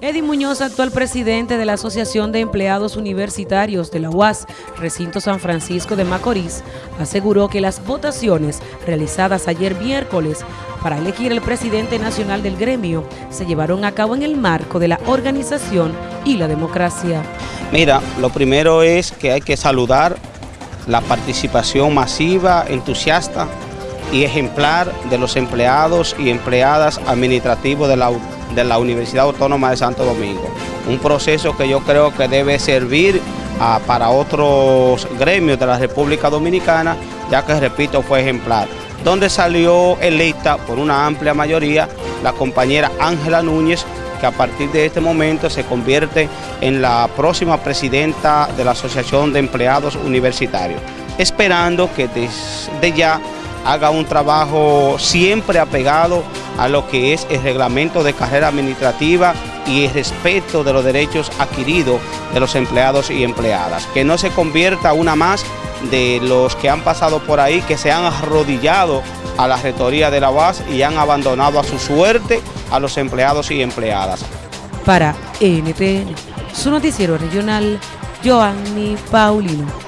Eddie Muñoz, actual presidente de la Asociación de Empleados Universitarios de la UAS, Recinto San Francisco de Macorís, aseguró que las votaciones realizadas ayer miércoles para elegir el presidente nacional del gremio se llevaron a cabo en el marco de la organización y la democracia. Mira, lo primero es que hay que saludar la participación masiva, entusiasta y ejemplar de los empleados y empleadas administrativos de la de la Universidad Autónoma de Santo Domingo. Un proceso que yo creo que debe servir ah, para otros gremios de la República Dominicana, ya que, repito, fue ejemplar. Donde salió electa por una amplia mayoría la compañera Ángela Núñez, que a partir de este momento se convierte en la próxima presidenta de la Asociación de Empleados Universitarios, esperando que desde ya haga un trabajo siempre apegado a lo que es el reglamento de carrera administrativa y el respeto de los derechos adquiridos de los empleados y empleadas. Que no se convierta una más de los que han pasado por ahí, que se han arrodillado a la rectoría de la UAS y han abandonado a su suerte a los empleados y empleadas. Para NTN, su noticiero regional, Joanny Paulino.